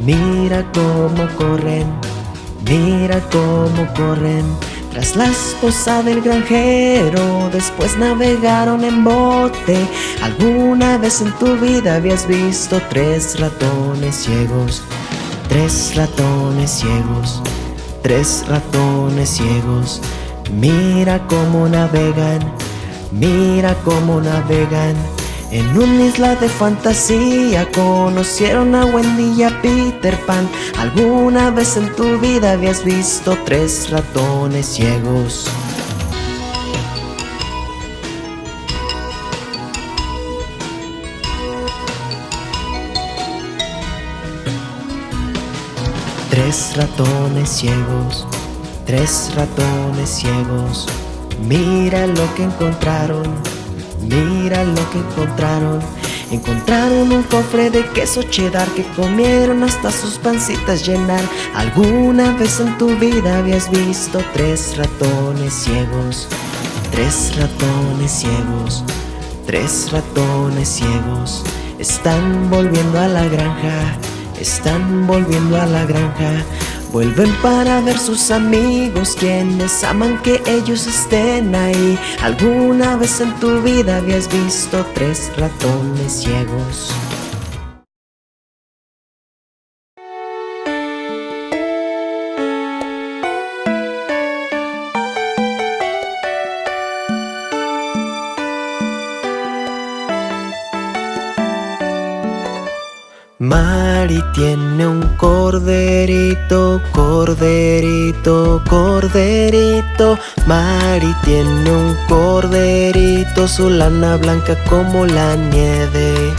Mira cómo corren, mira cómo corren. Tras la esposa del granjero, después navegaron en bote. ¿Alguna vez en tu vida habías visto tres ratones ciegos? Tres ratones ciegos, tres ratones ciegos. Mira cómo navegan, mira cómo navegan. En una isla de fantasía conocieron a Wendy y a Peter Pan. ¿Alguna vez en tu vida habías visto tres ratones ciegos? Tres ratones ciegos, tres ratones ciegos. Mira lo que encontraron, mira lo que encontraron. Encontraron un cofre de queso cheddar que comieron hasta sus pancitas llenar. ¿Alguna vez en tu vida habías visto tres ratones ciegos? Tres ratones ciegos, tres ratones ciegos. Están volviendo a la granja, están volviendo a la granja. Vuelven para ver sus amigos, quienes aman que ellos estén ahí. ¿Alguna vez en tu vida habías visto tres ratones ciegos? Tiene un corderito, corderito, corderito. Mari tiene un corderito, su lana blanca como la nieve.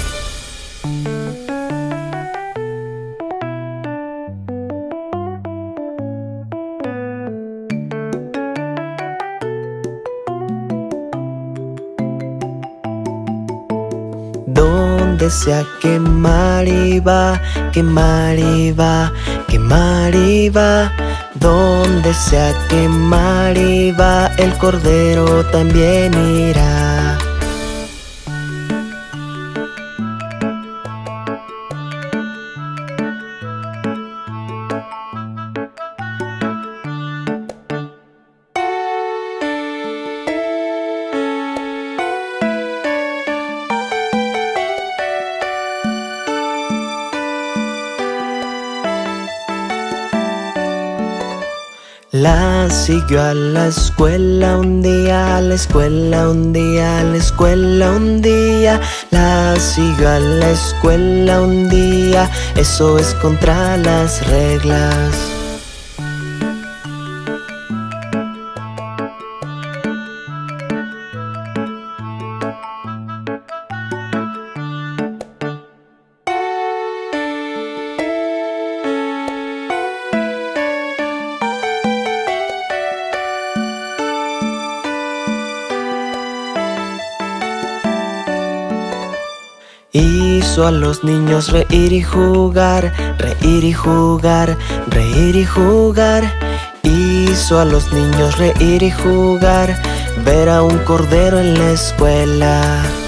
Donde sea que Mari va, que Mari va, que Mari va. Donde sea que Mari va, el cordero también irá. Siguió a la escuela un día, a la escuela un día, a la escuela un día. La siguió a la escuela un día, eso es contra las reglas. Hizo a los niños reír y jugar, reír y jugar, reír y jugar. Hizo a los niños reír y jugar, ver a un cordero en la escuela.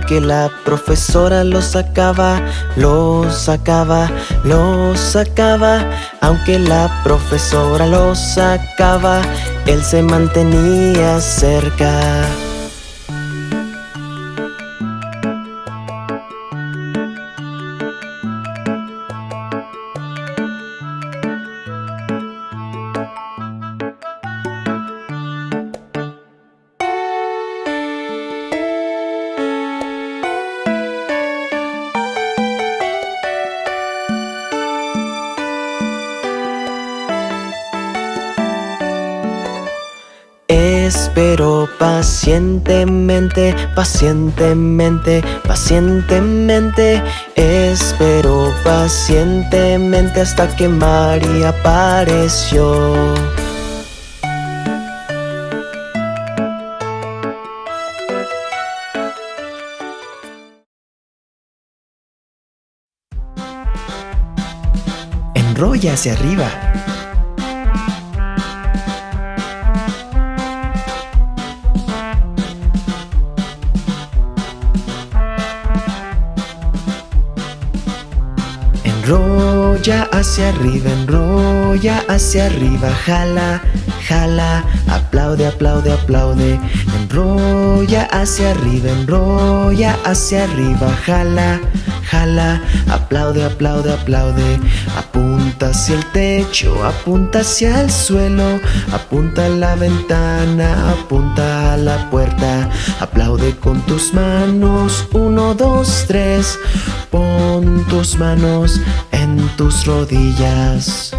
Aunque la profesora lo sacaba, lo sacaba, lo sacaba, aunque la profesora lo sacaba, él se mantenía cerca. Pacientemente, pacientemente, pacientemente. Espero pacientemente hasta que María apareció. Enrolla hacia arriba Enrolla hacia arriba, enrolla hacia arriba, jala, jala, aplaude, aplaude, aplaude. Enrolla hacia arriba, enrolla hacia arriba, jala, jala, aplaude, aplaude, aplaude. Apunta hacia el techo, apunta hacia el suelo, apunta a la ventana, apunta a la puerta. Aplaude con tus manos, uno, dos, tres. Pon tus manos en tus rodillas.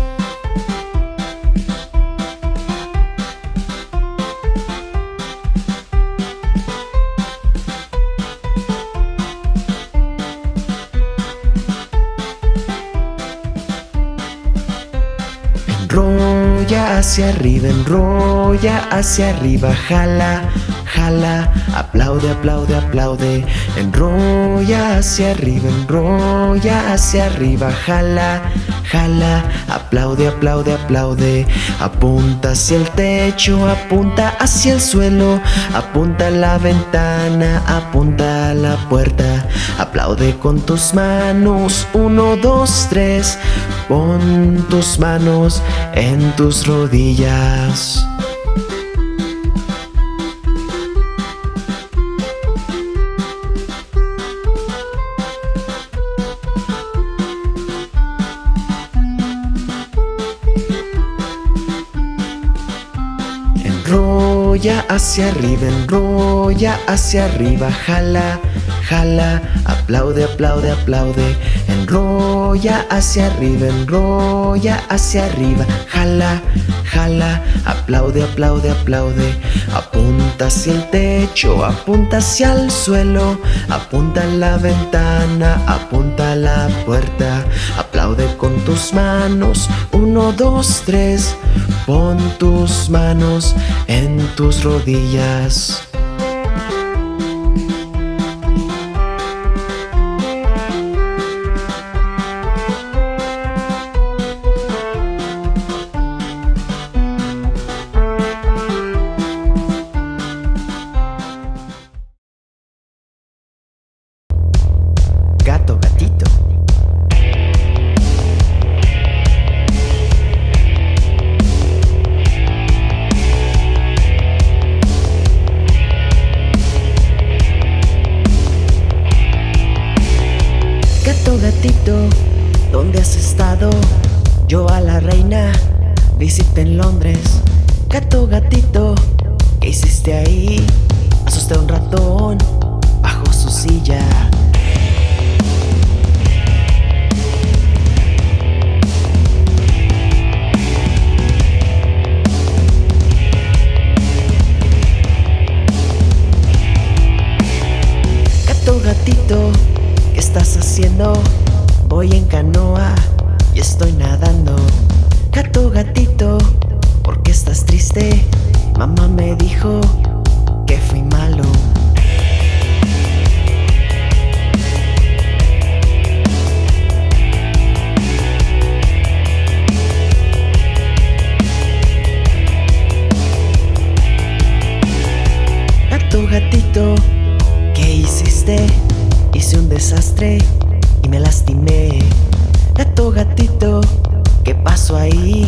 Hacia arriba, enrolla hacia arriba, jala, jala, aplaude, aplaude, aplaude, enrolla hacia arriba, enrolla hacia arriba, jala, jala, aplaude, aplaude, aplaude, apunta hacia el techo, apunta hacia el suelo, apunta a la ventana, apunta a la puerta, aplaude con tus manos, uno, dos, tres, pon tus manos en tus rodillas. Hacia arriba, enrolla hacia arriba, jala, jala, aplaude, aplaude, aplaude. Enrolla hacia arriba, enrolla hacia arriba, jala, jala, aplaude, aplaude, aplaude. Apunta hacia el techo, apunta hacia el suelo, apunta a la ventana, apunta a la puerta. Aplaude con tus manos, uno, dos, tres. Pon tus manos en tus rodillas. Yo a la reina visité en Londres. Gato, gatito, ¿qué hiciste ahí? Asusté a un ratón bajo su silla. Gato, gatito, ¿qué estás haciendo? Voy en canoa y estoy nadando. Gato, gatito, ¿por qué estás triste? Mamá me dijo que fui malo. Gato, gatito, ¿qué hiciste? desastre y me lastimé. Gato, gatito, ¿qué pasó ahí?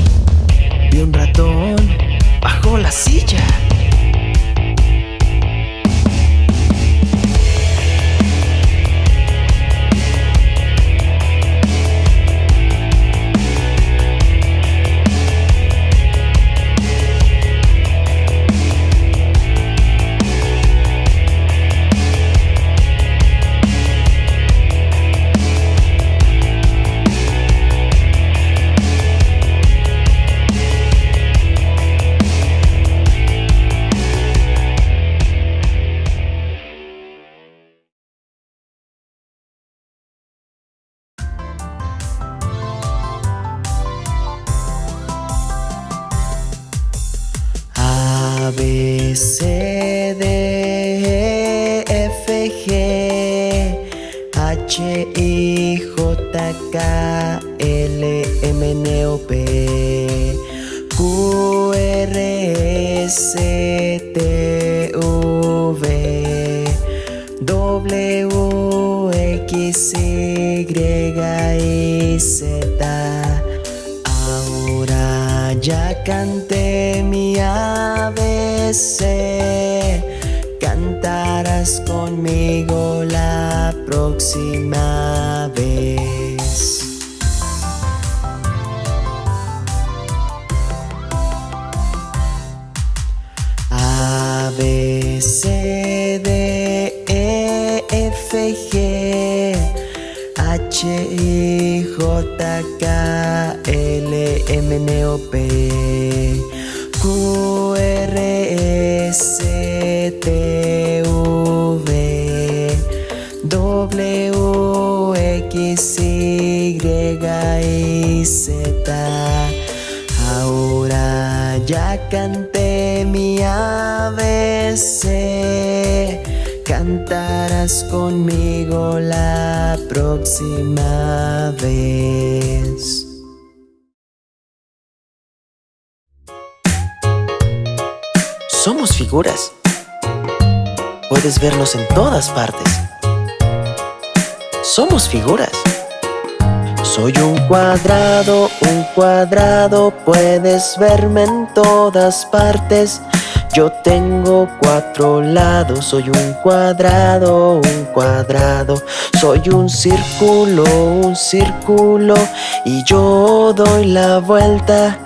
Vi un ratón bajo la silla. K, L, M, N, O, P, Q, R, S, T, V, W, X, Y, y Z. Ahora ya canté mi ABC, cantarás conmigo la próxima L, M, N, O, P, Q, R, S, T, V, W, X, Y, y Z. Ahora ya canté mi ABC, cantarás conmigo la próxima vez. Figuras. Puedes vernos en todas partes. Somos figuras. Soy un cuadrado, un cuadrado, puedes verme en todas partes. Yo tengo cuatro lados, soy un cuadrado, un cuadrado. Soy un círculo, un círculo, y yo doy la vuelta.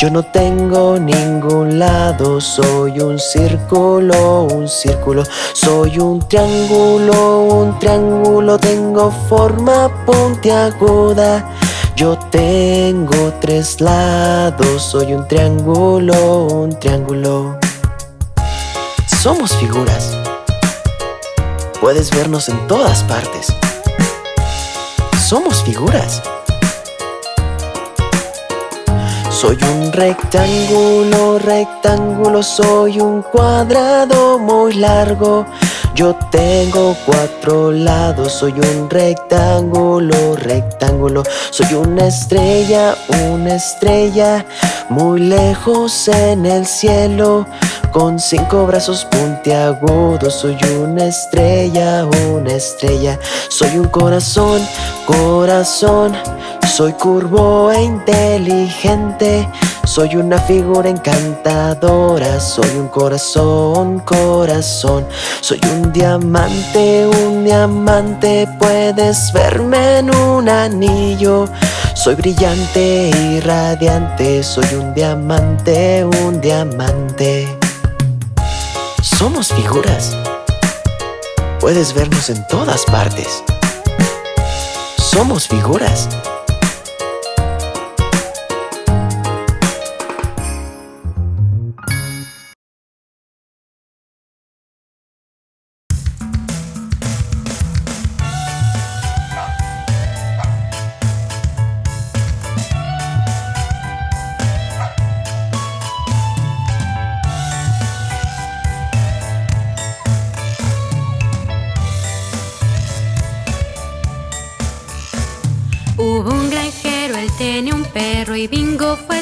Yo no tengo ningún lado, soy un círculo, un círculo, soy un triángulo, un triángulo, tengo forma puntiaguda. Yo tengo tres lados, soy un triángulo, un triángulo. Somos figuras. Puedes vernos en todas partes. Somos figuras. Soy un rectángulo, rectángulo, soy un cuadrado muy largo. Yo tengo cuatro lados, soy un rectángulo, rectángulo. Soy una estrella, una estrella, muy lejos en el cielo. Con cinco brazos puntiagudos, soy una estrella, una estrella. Soy un corazón, corazón. Soy curvo e inteligente. Soy una figura encantadora. Soy un corazón, corazón. Soy un diamante, un diamante. Puedes verme en un anillo. Soy brillante y radiante. Soy un diamante, un diamante. Somos figuras. Puedes vernos en todas partes. Somos figuras.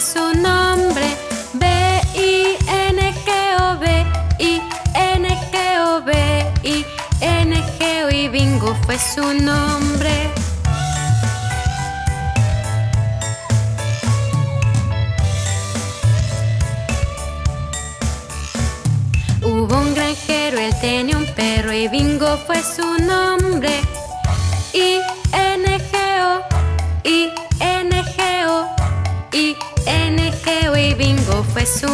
Su nombre. B-I-N-G-O, B-I-N-G-O, B-I-N-G-O y y Bingo fue su nombre. Hubo un granjero, él tenía un perro y Bingo fue su nombre. Bingo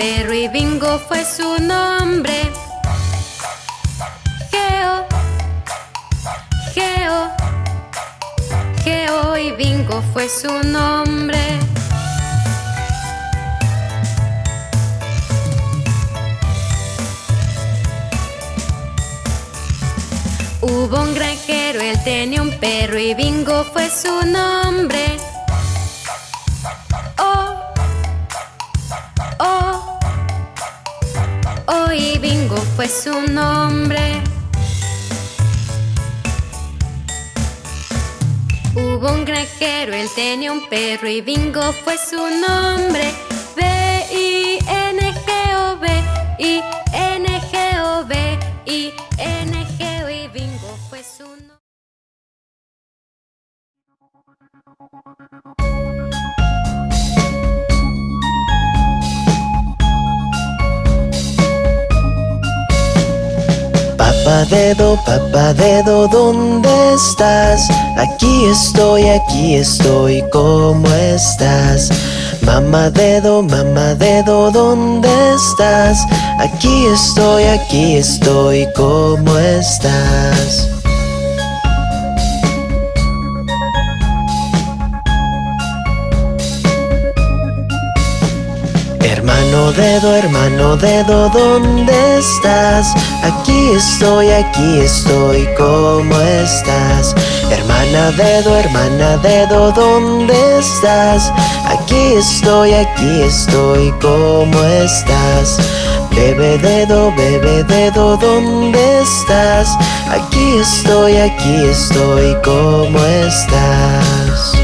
perro y Bingo fue su nombre. Geo, Geo, Geo y Bingo fue su nombre. Hubo un granjero, él tenía un perro y Bingo fue su nombre. Fue su nombre. Hubo un granjero, él tenía un perro y Bingo fue su nombre. B-I-N-G-O-B, I-N-G-O-B, I-N-G-O Papá dedo, papá dedo, ¿dónde estás? Aquí estoy, aquí estoy, ¿cómo estás? Mamá dedo, mamá dedo, ¿dónde estás? Aquí estoy, aquí estoy, ¿cómo estás? Hermano dedo, hermano dedo, ¿dónde estás? Aquí estoy, aquí estoy, ¿cómo estás? Hermana dedo, hermana dedo, ¿dónde estás? Aquí estoy, aquí estoy, ¿cómo estás? Bebé dedo, bebé dedo, ¿dónde estás? Aquí estoy, aquí estoy, ¿cómo estás?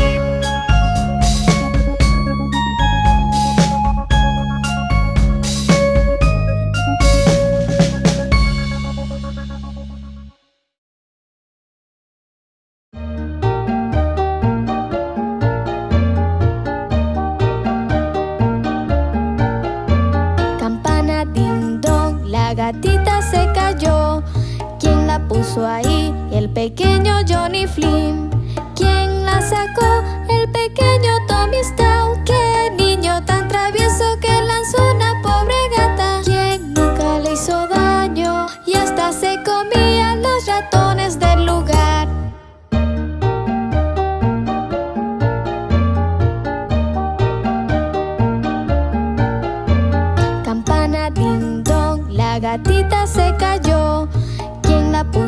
Puso ahí? El pequeño Johnny Flynn. ¿Quién la sacó? El pequeño Tommy Stout.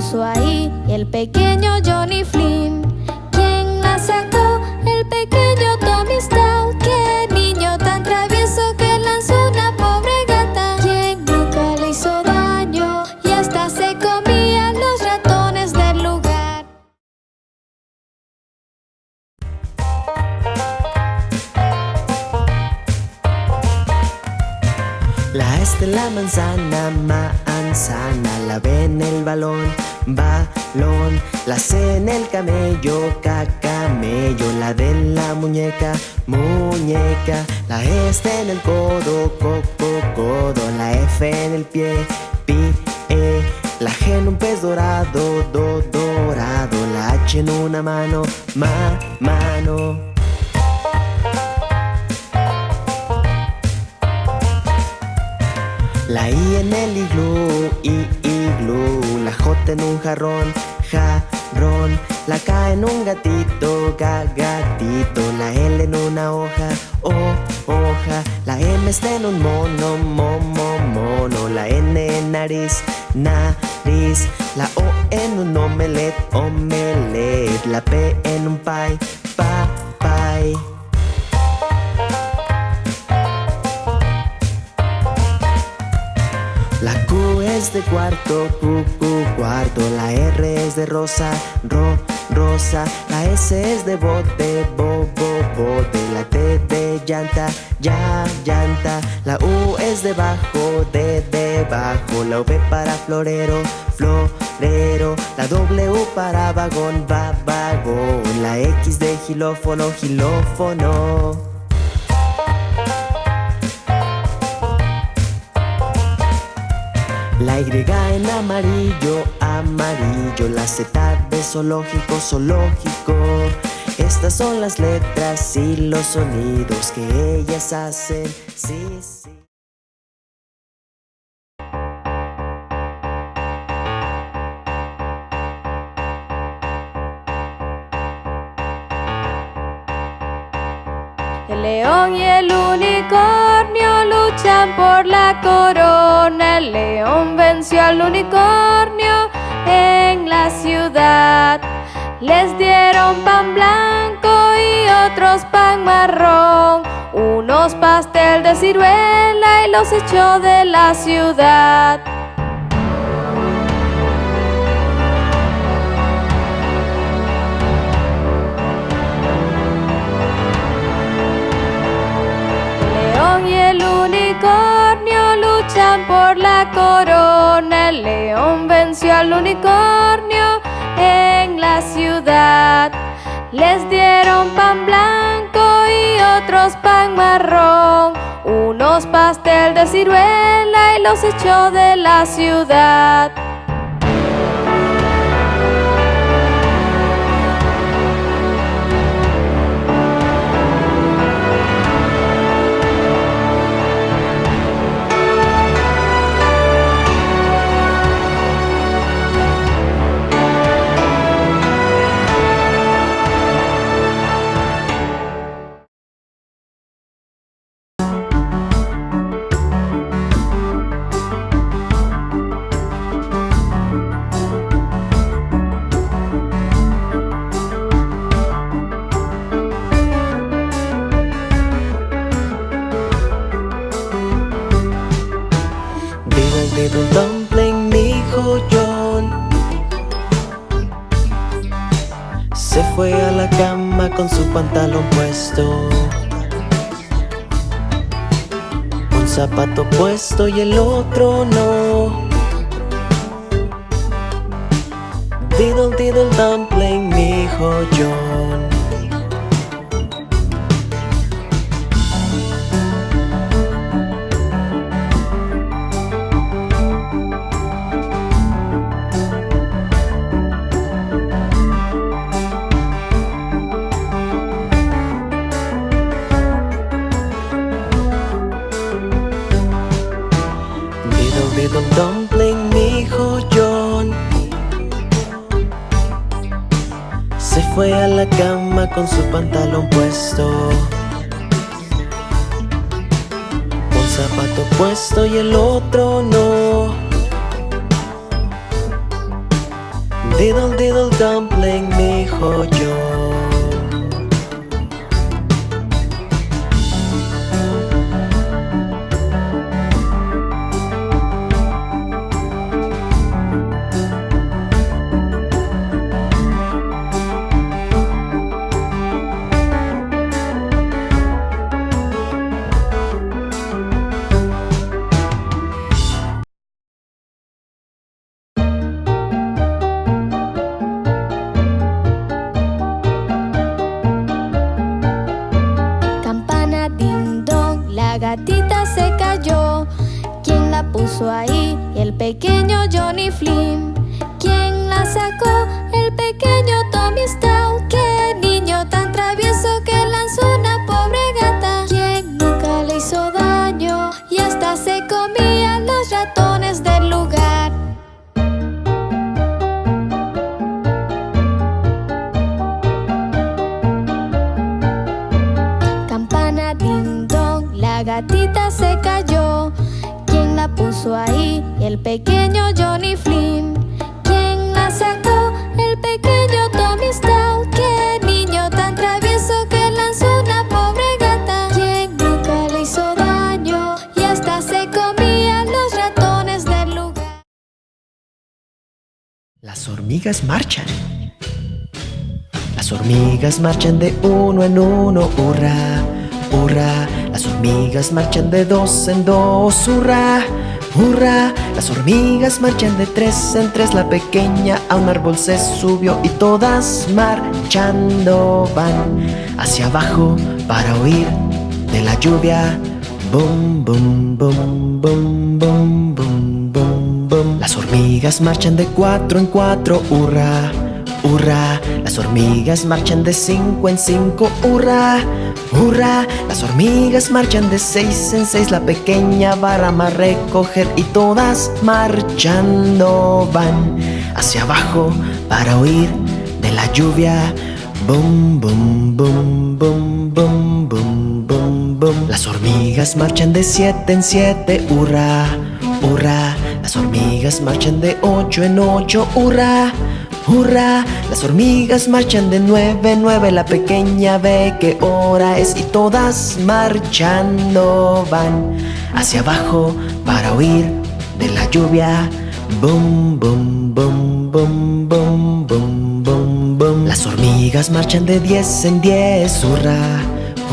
Puso ahí? El pequeño Johnny Flynn. ¿Quién la sacó? El pequeño Tommy Stout. ¡Qué niño tan travieso que lanzó una pobre gata! ¿Quién nunca le hizo daño? Y hasta se comía los ratones del lugar. La S de la manzana, manzana, la B en el balón, balón, la C en el camello, cacamello, la D en la muñeca, muñeca, la E está en el codo, coco, codo, la F en el pie, pie, la G en un pez dorado, do, dorado, la H en una mano, ma, mano. La I en el iglú, I, iglú En un jarrón, jarrón La K en un gatito, ga, gatito La L en una hoja, o, hoja La M está en un mono, mo, mo, mono La nariz, nariz. La O en un omelet, omelet. La P en un pie, pa, pie. La Q es de cuarto, Q, Q, cuarto. La R es de rosa, ro, rosa. La S es de bote, bo, bo, bote. La T de llanta, ya, llanta. La U es de bajo, de debajo. La V para florero, florero. La W para vagón, va, vagón. La X de gilófono, gilófono. La Y en amarillo, amarillo La Z de zoológico, zoológico. Estas son las letras y los sonidos que ellas hacen. Sí, sí. El león y el unicornio por la corona. El león venció al unicornio en la ciudad. Les dieron pan blanco y otros pan marrón. Unos pastel de ciruela y los echó de la ciudad. Y el unicornio luchan por la corona. El león venció al unicornio en la ciudad. Les dieron pan blanco y otros pan marrón. Unos pastel de ciruela y los echó de la ciudad. Marchan de uno en uno, hurra, hurra. Las hormigas marchan de dos en dos, hurra, hurra. Las hormigas marchan de tres en tres. La pequeña a un árbol se subió y todas marchando van hacia abajo para huir de la lluvia. Bum, bum, bum, bum, bum, bum, bum, bum. Las hormigas marchan de cuatro en cuatro, hurra, hurra. Las hormigas marchan de cinco en cinco, hurra, hurra. Las hormigas marchan de seis en seis. La pequeña va a recoger y todas marchando van hacia abajo para huir de la lluvia. Bum, bum, bum, bum, bum, bum, bum, bum. Las hormigas marchan de siete en siete, hurra, hurra. Las hormigas marchan de ocho en ocho, hurra, hurra. Las hormigas marchan de nueve en nueve. La pequeña ve qué hora es y todas marchando van hacia abajo para huir de la lluvia. Bum, bum, bum, bum, bum, bum, bum, bum. Las hormigas marchan de diez en diez, hurra,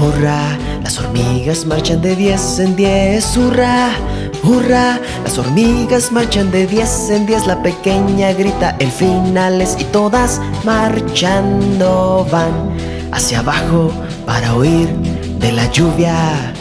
hurra. Las hormigas marchan de diez en diez, hurra, hurra. Las hormigas marchan de diez en diez. La pequeña grita el final es y todas marchando van hacia abajo para huir de la lluvia.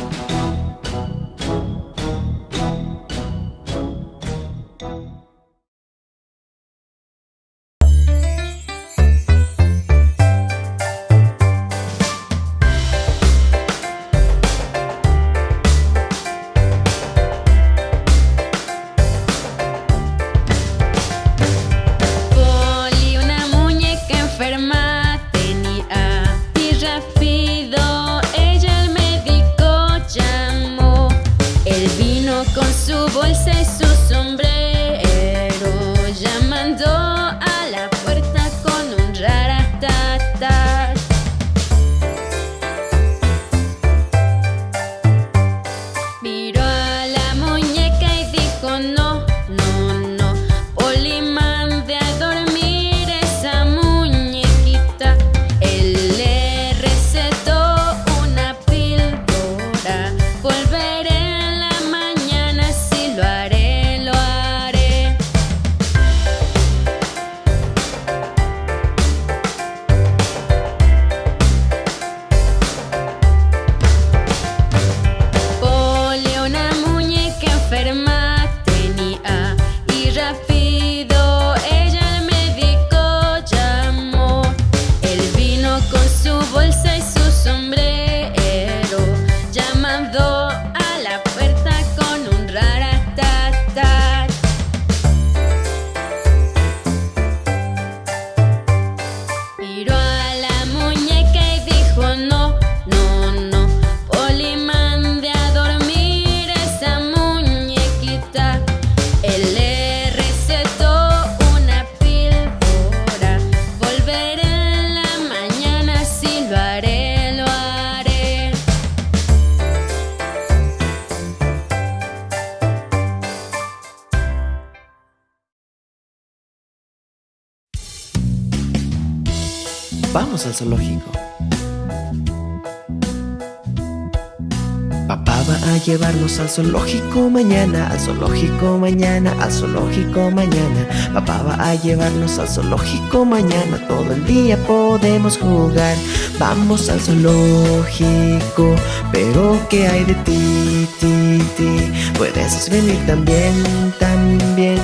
Al zoológico mañana, al zoológico mañana, al zoológico mañana. Papá va a llevarnos al zoológico mañana, todo el día podemos jugar. Vamos al zoológico, pero ¿qué hay de ti, ti, ti? Puedes venir también, también.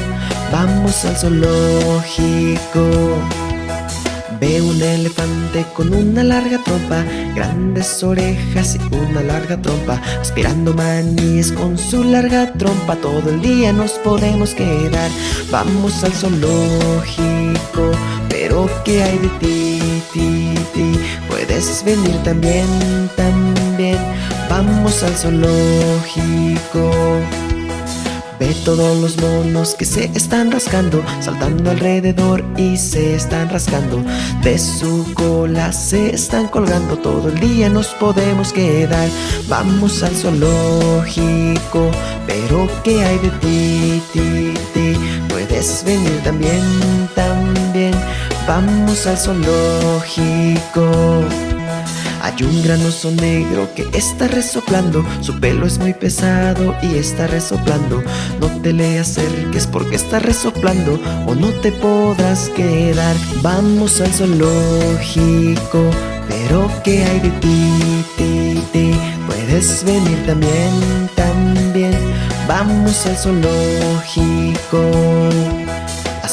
Vamos al zoológico. Ve un elefante con una larga trompa, grandes orejas y una larga trompa, aspirando maníes con su larga trompa. Todo el día nos podemos quedar. Vamos al zoológico, pero ¿qué hay de ti, ti, ti? Puedes venir también, también. Vamos al zoológico. Todos los monos que se están rascando Saltando alrededor y se están rascando. De su cola se están colgando Todo el día nos podemos quedar. Vamos al zoológico Pero ¿qué hay de ti, ti, ti? Puedes venir también, también. Vamos al zoológico hay un gran oso negro que está resoplando. Su pelo es muy pesado y está resoplando. No te le acerques porque está resoplando O no te podrás quedar. Vamos al zoológico Pero ¿qué hay de ti, ti, ti? Puedes venir también, también. Vamos al zoológico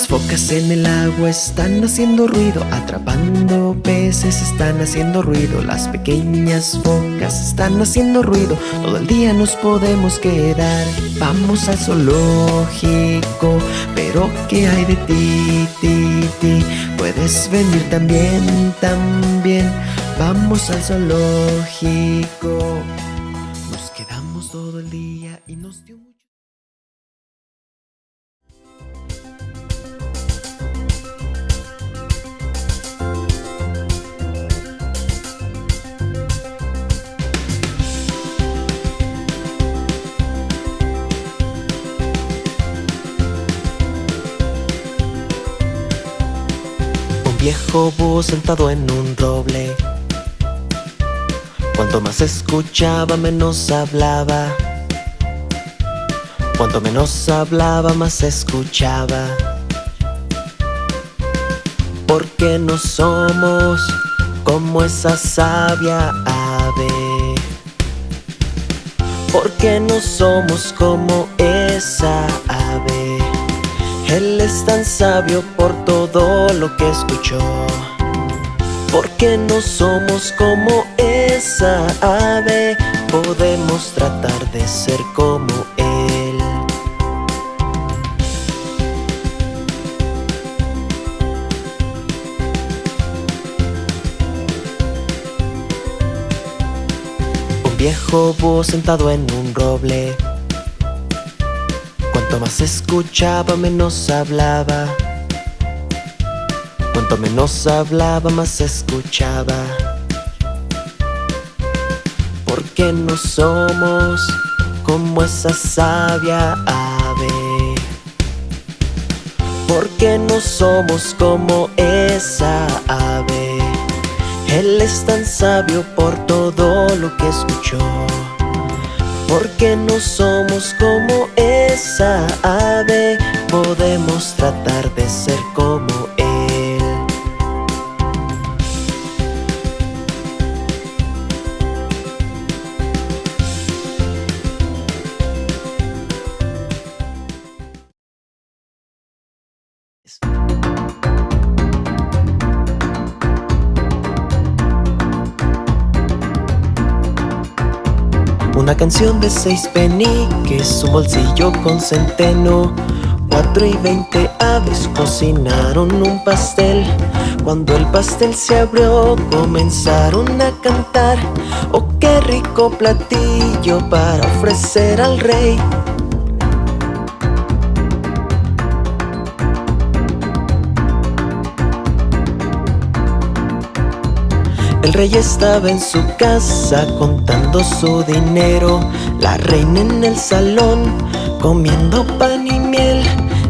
focas en el agua están haciendo ruido, atrapando peces están haciendo ruido, las pequeñas focas están haciendo ruido, todo el día nos podemos quedar. Vamos al zoológico, pero ¿qué hay de ti, ti, ti? Puedes venir también, también. Vamos al zoológico. Viejo búho sentado en un roble. Cuanto más escuchaba, menos hablaba. Cuanto menos hablaba, más escuchaba. Porque no somos como esa sabia ave. Porque no somos como esa ave. Él es tan sabio por todo lo que escuchó. Porque no somos como esa ave, podemos tratar de ser como Él. Un viejo búho sentado en un roble Cuanto más escuchaba, menos hablaba. Cuanto menos hablaba, más escuchaba. Porque no somos como esa sabia ave. Porque no somos como esa ave. Él es tan sabio por todo lo que escuchó. Porque no somos como esa ave, podemos tratar de ser como Una canción de seis peniques, un bolsillo con centeno. Cuatro y veinte aves cocinaron un pastel. Cuando el pastel se abrió, comenzaron a cantar. Oh, qué rico platillo para ofrecer al rey. El rey estaba en su casa contando su dinero, la reina en el salón comiendo pan y miel,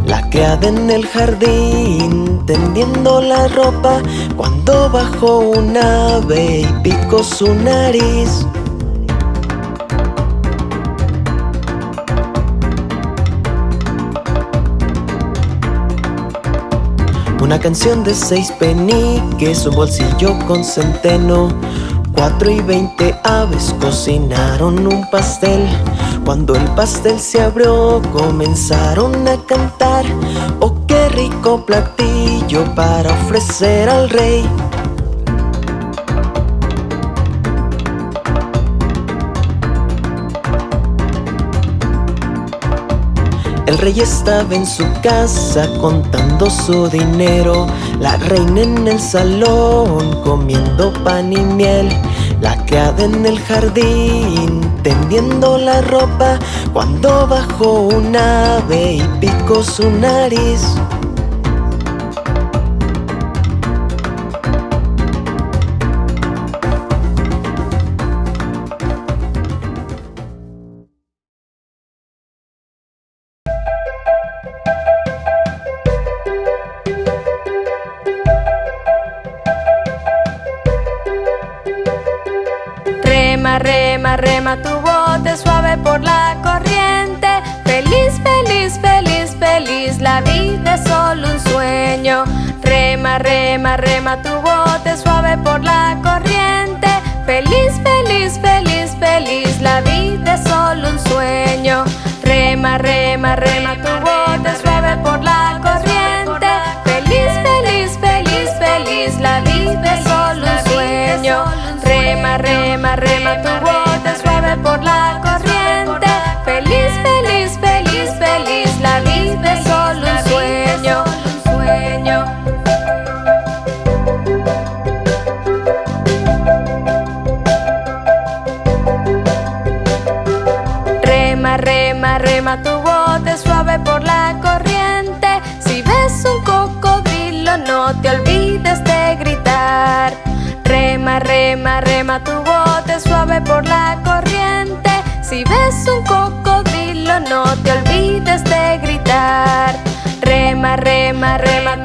la criada en el jardín tendiendo la ropa. Cuando bajó un ave y picó su nariz. Canción de seis peniques, un bolsillo con centeno. Cuatro y veinte aves cocinaron un pastel. Cuando el pastel se abrió, comenzaron a cantar. Oh, qué rico platillo para ofrecer al rey. El rey estaba en su casa contando su dinero. La reina en el salón comiendo pan y miel. La criada en el jardín, tendiendo la ropa, cuando bajó un ave y picó su nariz. La vida es solo un sueño. Rema, rema, rema, tu bote suave por la corriente. Feliz, feliz, feliz, feliz, la vida es solo un sueño. Rema, rema, rema, tu bote suave por la corriente. Feliz, feliz, feliz, feliz, la vida es solo un sueño. Rema, rema, rema, tu bote tu bote suave por la corriente. Si ves un cocodrilo, no te olvides de gritar. Rema, rema, rema,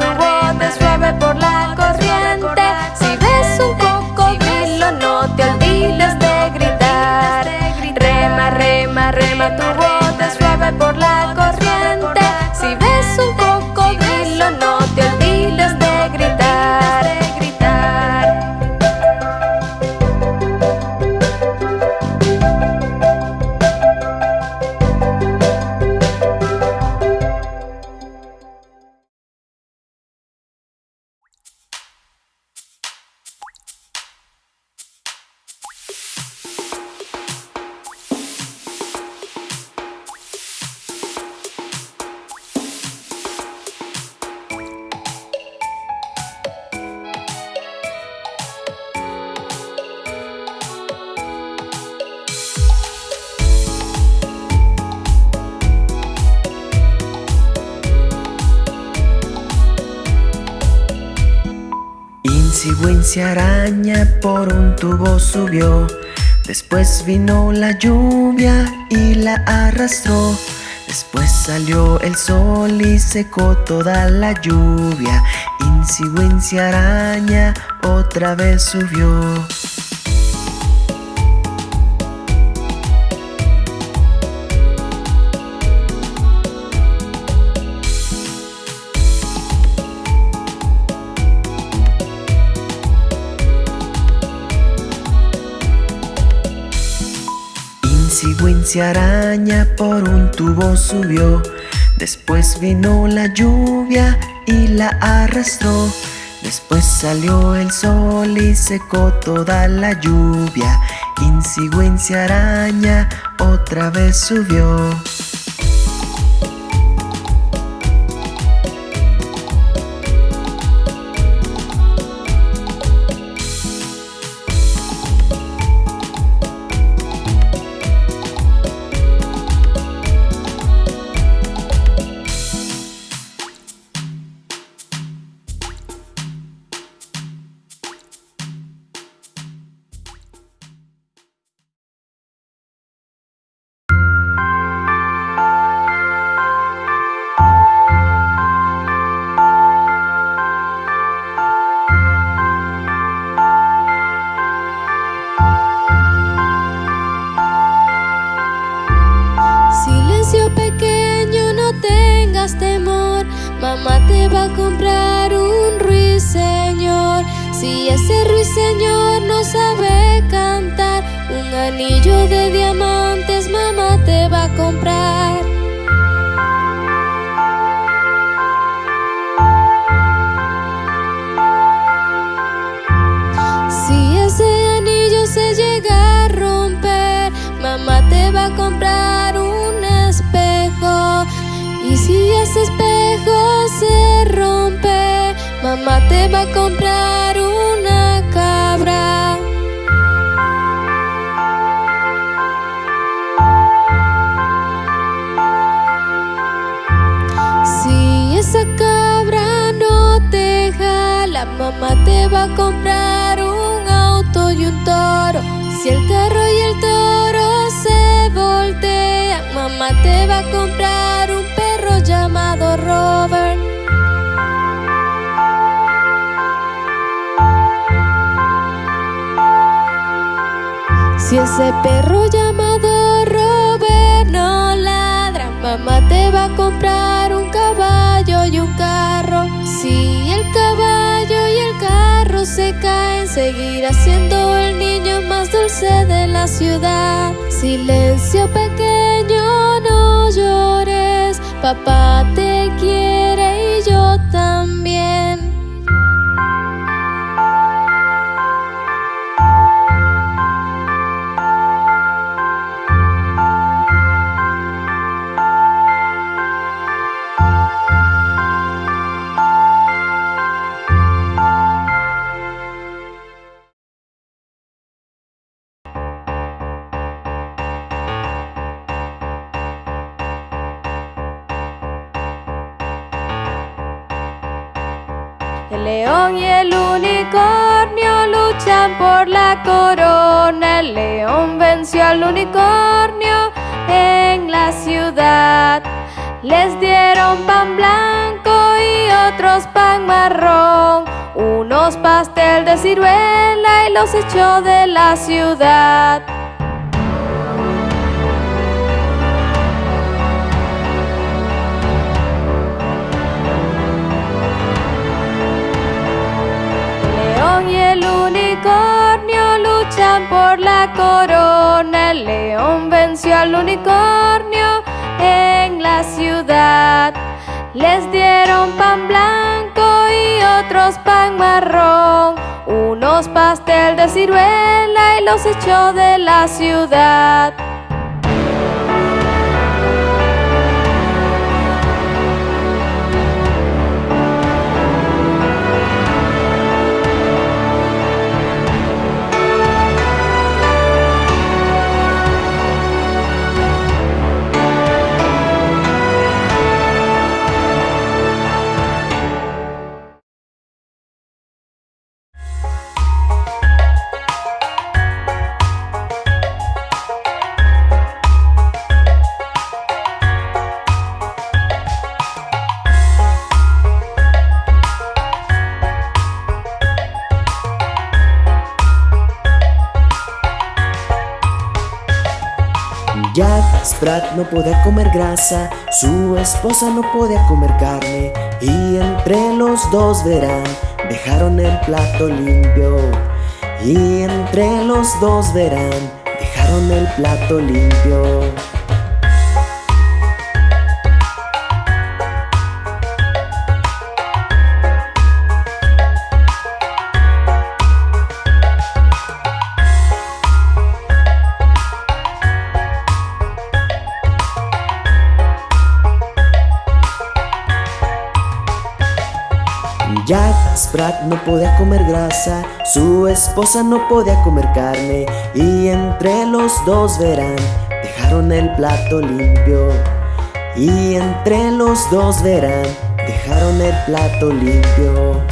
Insigüencia araña por un tubo subió. Después vino la lluvia y la arrastró. Después salió el sol y secó toda la lluvia. Insigüencia araña otra vez subió. Araña por un tubo subió. Después vino la lluvia y la arrastró. Después salió el sol y secó toda la lluvia. Insigüencia araña otra vez subió. Si ese ruiseñor no sabe cantar, un anillo de diamantes mamá te va a comprar. Si ese anillo se llega a romper, mamá te va a comprar un espejo. Y si ese espejo se rompe, mamá te va a comprar mamá te va a comprar un auto y un toro. Si el carro y el toro se voltean, mamá te va a comprar un perro llamado Robert. Si ese perro llamado Robert no ladra, mamá te va a comprar carro se caen, seguirá siendo el niño más dulce de la ciudad. Silencio pequeño, no llores, papá te quiere León y el unicornio luchan por la corona. El león venció al unicornio en la ciudad. Les dieron pan blanco y otros pan marrón. Unos pastel de ciruela y los echó de la ciudad. León y el unicornio luchan por la corona. El león venció al unicornio en la ciudad. Les dieron pan blanco y otros pan marrón. Unos pastel de ciruela y los echó de la ciudad. No podía comer grasa, su esposa no podía comer carne y entre los dos verán, dejaron el plato limpio. Y entre los dos verán, dejaron el plato limpio. Jack Sprat no podía comer grasa, su esposa no podía comer carne y entre los dos verán, dejaron el plato limpio. Y entre los dos verán, dejaron el plato limpio.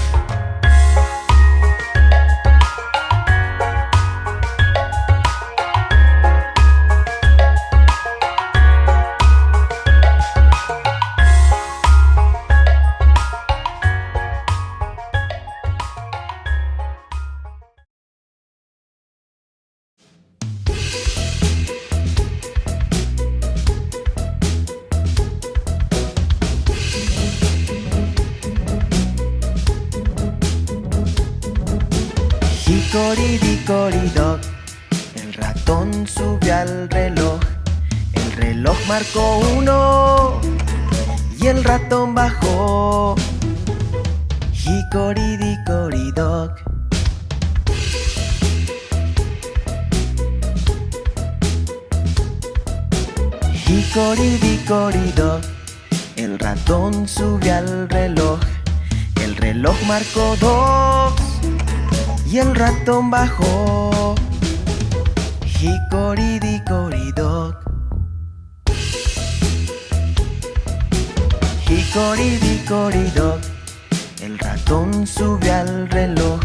El ratón subió al reloj.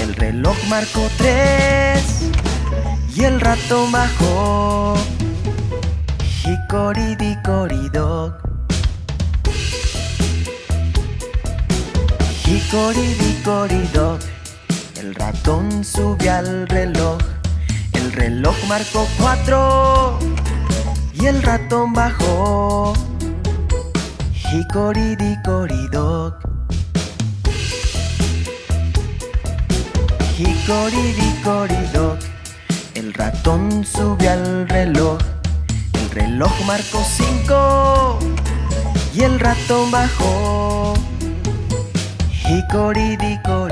El reloj marcó tres. Y el ratón bajó. Hickory-dickory-dock. Hickory-dickory-dock. El ratón subió al reloj. El reloj marcó cuatro. Y el ratón bajó. Hickory-dickory-dock. Hickory-dickory-dock. El ratón subió al reloj. El reloj marcó cinco. Y el ratón bajó. Hickory-dickory-dock.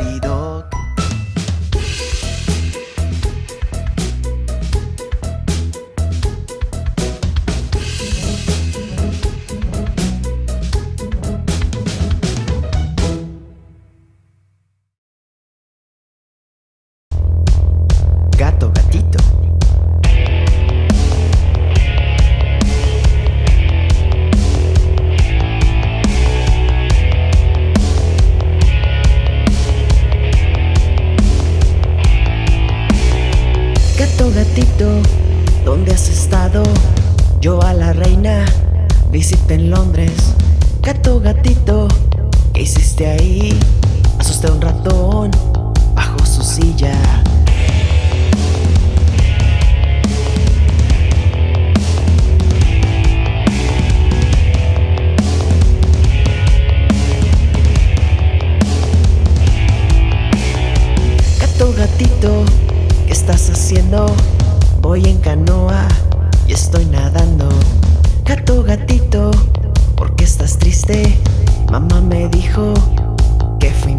Estoy nadando. Gato, gatito, ¿por qué estás triste? Mamá me dijo que fui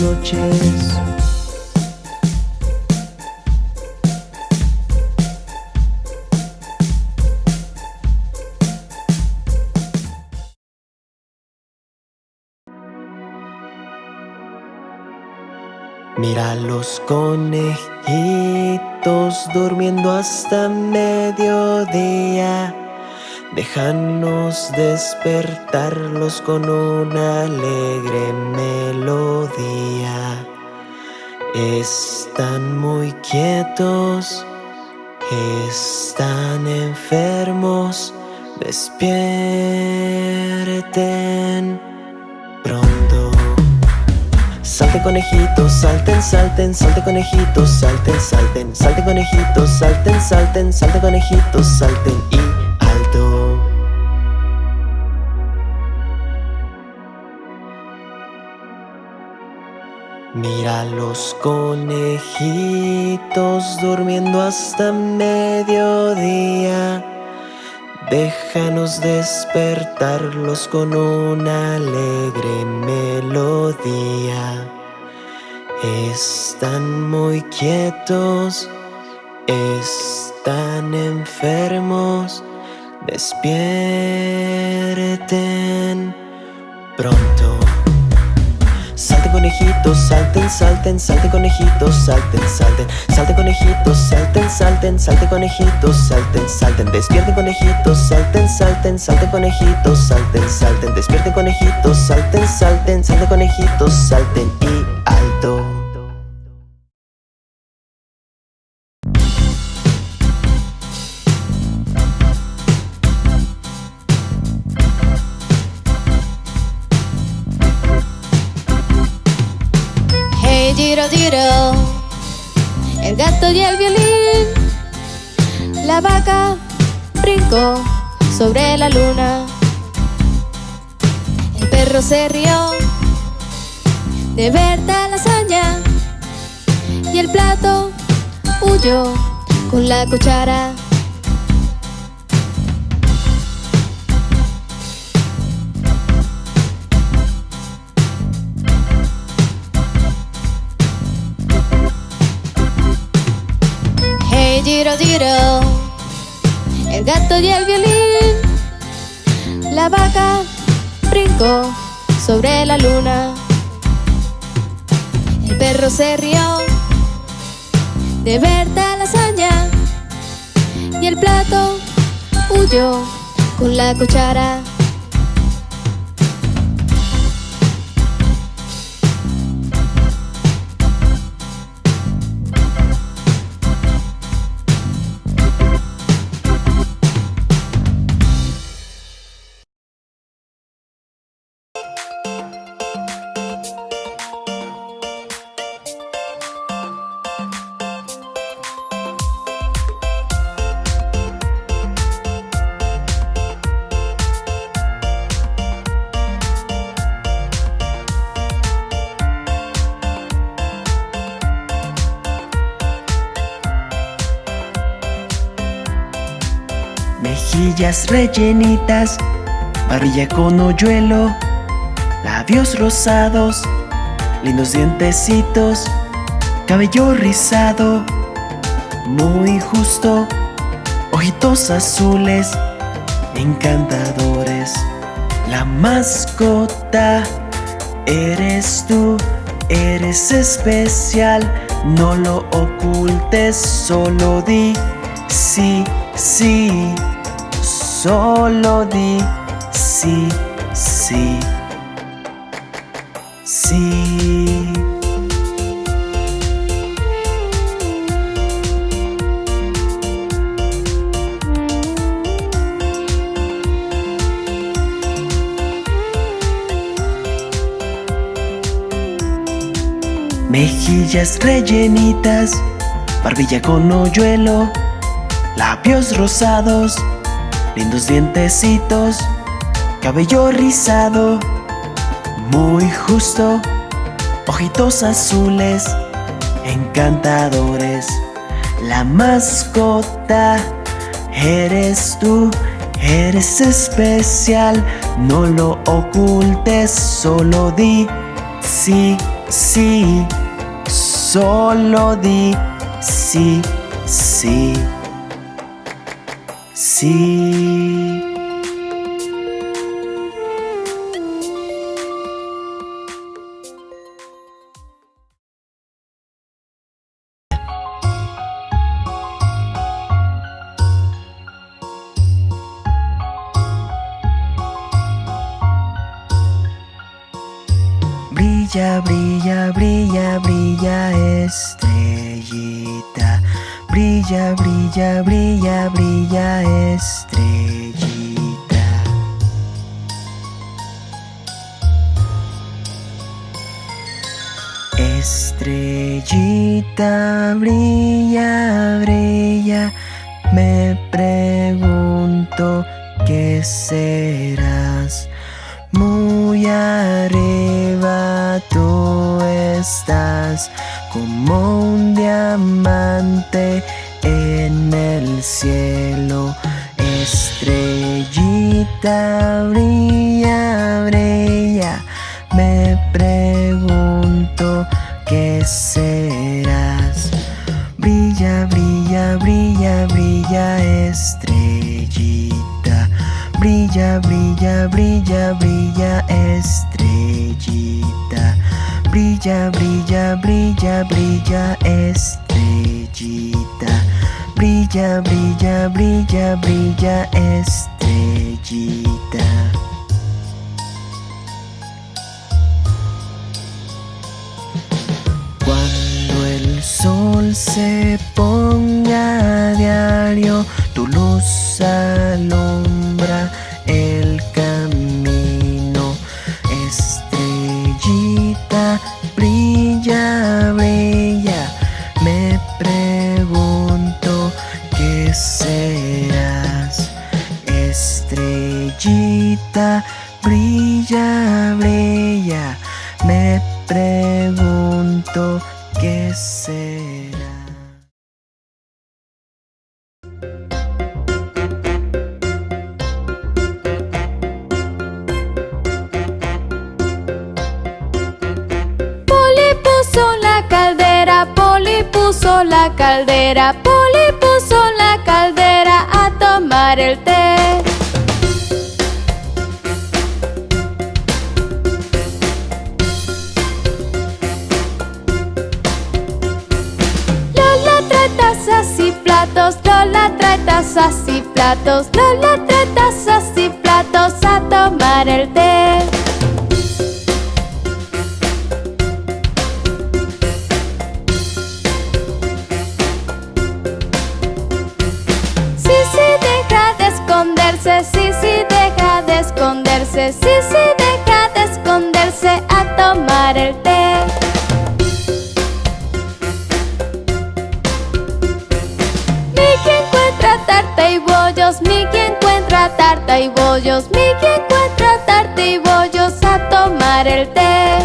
noches. Mira los conejitos durmiendo hasta mediodía. Déjanos despertarlos con una alegre melodía. Están muy quietos, están enfermos. Despierten pronto. Salte conejitos, salten, salten, salte conejitos, salten, salten, salte conejitos, salten, salten, salte conejitos, salten y Mira los conejitos durmiendo hasta mediodía. Déjanos despertarlos con una alegre melodía. Están muy quietos, están enfermos. Despierten pronto. Salten conejitos, salten, salten, salten conejitos, salten, salten, salten conejitos, salten, salten, salten conejitos, salten, salten, despierten conejitos, salten, salten, salten conejitos, salten, salten, despierten conejitos, salten, salten, salten conejitos, salten. Y alto. El gato y el violín. La vaca brincó sobre la luna. El perro se rió de ver tal hazaña. Y el plato huyó con la cuchara. Giro, el gato y el violín. La vaca brincó sobre la luna. El perro se rió de ver tal hazaña. Y el plato huyó con la cuchara. Rellenitas, barbilla con hoyuelo, labios rosados, lindos dientecitos, cabello rizado, muy justo, ojitos azules, encantadores. La mascota eres tú, eres especial, no lo ocultes, solo di sí, sí, solo di sí, sí, sí. Mejillas rellenitas, barbilla con hoyuelo, labios rosados, lindos dientecitos, cabello rizado, muy justo, ojitos azules, encantadores. La mascota eres tú, eres especial, no lo ocultes, solo di sí, sí, solo di sí, sí, Brilla, brilla, brilla, brilla estrellita. Brilla, brilla, brilla, brilla estrellita. Estrellita, brilla, brilla. Me pregunto qué serás. Muy arriba tú estás como un diamante en el cielo. Estrellita brilla, brilla, me pregunto qué serás. Brilla, brilla, brilla, brilla, estrellita. Brilla, brilla, brilla, brilla, estrellita. Brilla, brilla, brilla, brilla, estrellita. Brilla, brilla, brilla, brilla, estrellita. Cuando el sol se ponga a diario, tu luz alumbra el camino. Estrellita, brilla, brilla, Brilla, brilla, me pregunto qué será. Puso la caldera, Poli puso la caldera a tomar el té. Platos, Lola trae tazas y platos, Lola trae tazas y platos a tomar el té. Sí, sí, deja de esconderse, sí, sí, deja de esconderse, sí, sí, deja de esconderse a tomar el té. Tarta y bollos, Mickey encuentra tarta y bollos a tomar el té.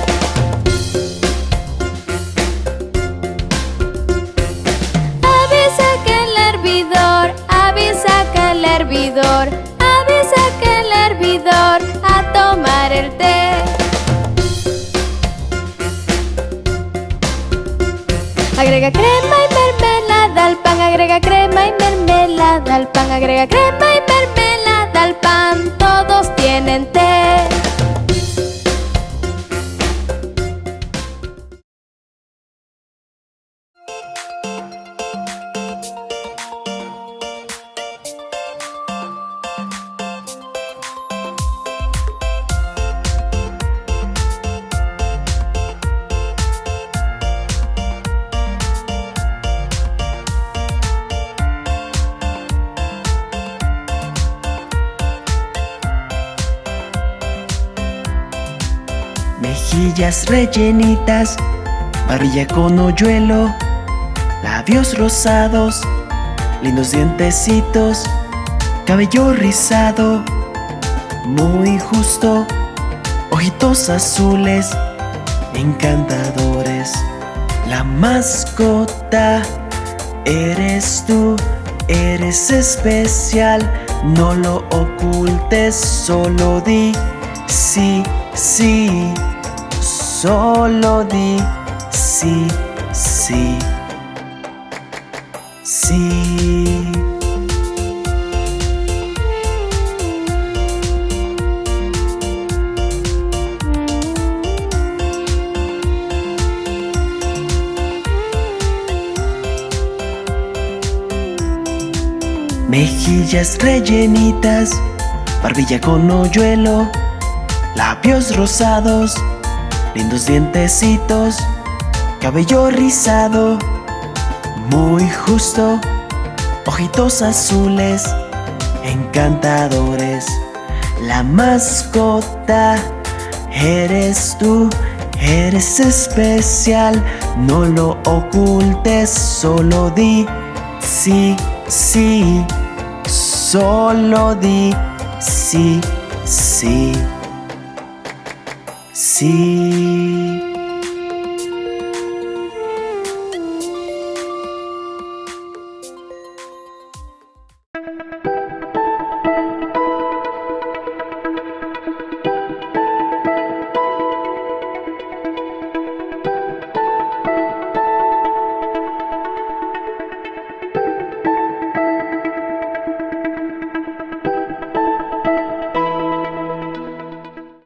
Avisa que el hervidor, avisa que el hervidor, avisa que el hervidor a tomar el té. Agrega crema y mermelada al pan, agrega crema y mermelada al pan, agrega crema y mermelada todos rellenitas, barbilla con hoyuelo, labios rosados, lindos dientecitos, cabello rizado, muy justo, ojitos azules, encantadores. La mascota eres tú, eres especial, no lo ocultes, solo di sí, sí, solo di sí, sí, sí. Mejillas rellenitas, barbilla con hoyuelo, labios rosados, lindos dientecitos, cabello rizado, muy justo, ojitos azules, encantadores. La mascota eres tú, eres especial, no lo ocultes, solo di sí, sí, solo di sí, sí, Sí.